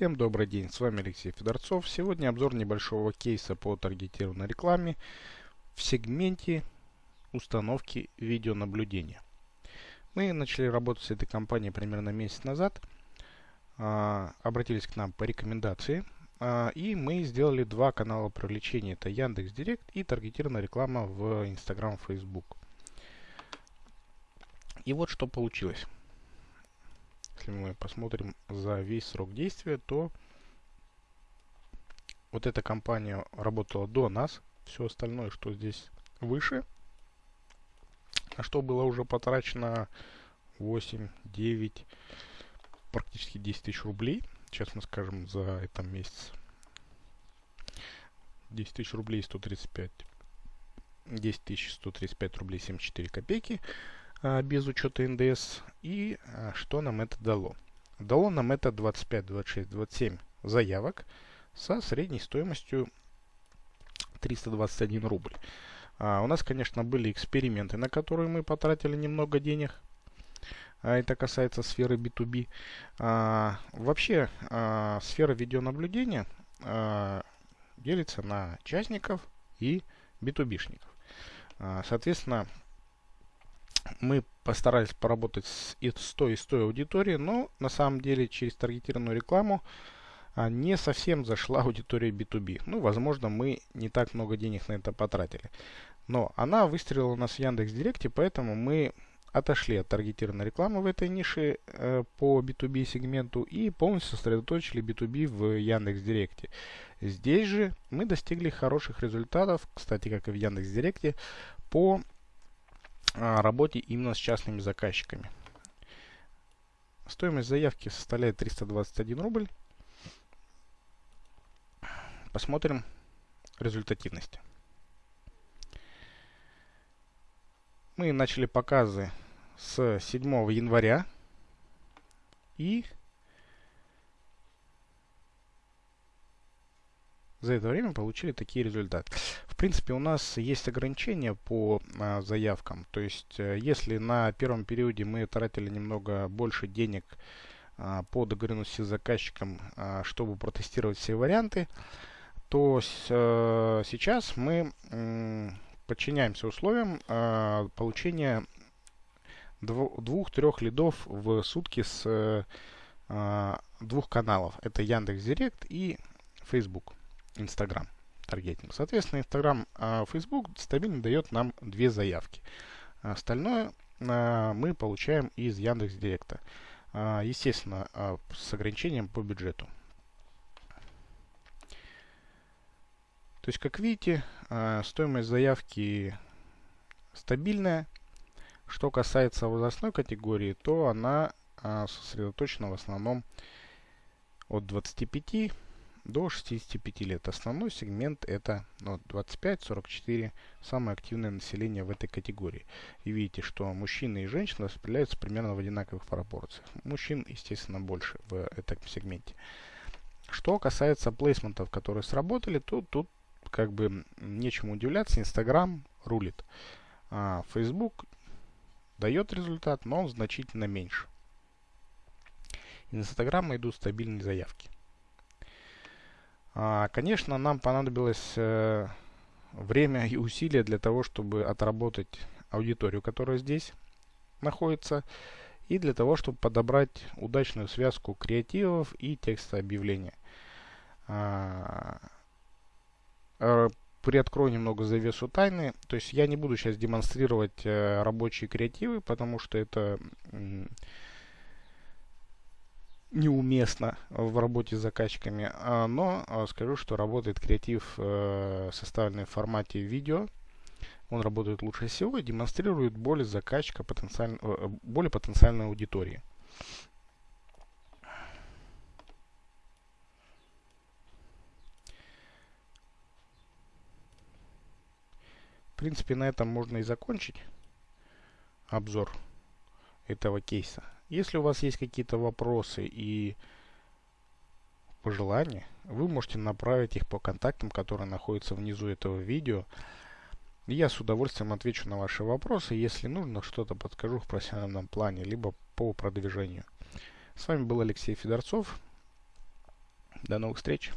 Всем добрый день, с вами Алексей Федорцов. Сегодня обзор небольшого кейса по таргетированной рекламе в сегменте установки видеонаблюдения. Мы начали работать с этой компанией примерно месяц назад. А, обратились к нам по рекомендации. А, и мы сделали два канала привлечения. Это Яндекс Директ и таргетированная реклама в Instagram, Facebook. И вот что получилось если мы посмотрим за весь срок действия, то вот эта компания работала до нас. Все остальное, что здесь выше, на что было уже потрачено 8, 9, практически 10 тысяч рублей. Честно скажем, за этот месяц. 10 тысяч рублей 135. 10 тысяч 135 рублей 74 копейки. А, без учета НДС. И а, что нам это дало? Дало нам это 25, 26, 27 заявок со средней стоимостью 321 рубль. А, у нас, конечно, были эксперименты, на которые мы потратили немного денег. А, это касается сферы B2B. А, вообще, а, сфера видеонаблюдения а, делится на частников и B2B-шников. А, соответственно, мы постарались поработать с, и с той, и с той аудиторией, но на самом деле через таргетированную рекламу а, не совсем зашла аудитория B2B. Ну, возможно, мы не так много денег на это потратили. Но она выстрелила у нас в Яндекс Директе, поэтому мы отошли от таргетированной рекламы в этой нише э, по B2B сегменту и полностью сосредоточили B2B в Яндекс Директе. Здесь же мы достигли хороших результатов, кстати, как и в Яндекс Директе, по работе именно с частными заказчиками. Стоимость заявки составляет 321 рубль. Посмотрим результативность. Мы начали показы с 7 января и за это время получили такие результаты. В принципе, у нас есть ограничения по а, заявкам. То есть, э, если на первом периоде мы тратили немного больше денег а, по договоренности с заказчиком, а, чтобы протестировать все варианты, то с, а, сейчас мы м, подчиняемся условиям а, получения двух-трех лидов в сутки с а, двух каналов. Это Яндекс Директ и Facebook. Instagram таргетинг. Соответственно, а Facebook стабильно дает нам две заявки. Остальное а, мы получаем из Яндекс Директа. А, естественно, а, с ограничением по бюджету. То есть, как видите, а, стоимость заявки стабильная. Что касается возрастной категории, то она а, сосредоточена в основном от 25 до 65 лет. Основной сегмент это ну, 25-44, самое активное население в этой категории. И видите, что мужчины и женщины распределяются примерно в одинаковых пропорциях. Мужчин, естественно, больше в этом сегменте. Что касается плейсментов, которые сработали, то тут как бы нечему удивляться. Инстаграм рулит. А Facebook дает результат, но он значительно меньше. Инстаграма идут стабильные заявки. А, конечно, нам понадобилось э, время и усилия для того, чтобы отработать аудиторию, которая здесь находится, и для того, чтобы подобрать удачную связку креативов и текста объявления. А, э, приоткрою немного завесу тайны. То есть я не буду сейчас демонстрировать э, рабочие креативы, потому что это неуместно в работе с заказчиками, а, но а, скажу, что работает креатив, э, составленный в формате видео. Он работает лучше всего и демонстрирует более заказчика, потенциаль, э, более потенциальной аудитории. В принципе, на этом можно и закончить обзор этого кейса. Если у вас есть какие-то вопросы и пожелания, вы можете направить их по контактам, которые находятся внизу этого видео. Я с удовольствием отвечу на ваши вопросы. Если нужно, что-то подскажу в профессиональном плане, либо по продвижению. С вами был Алексей Федорцов. До новых встреч!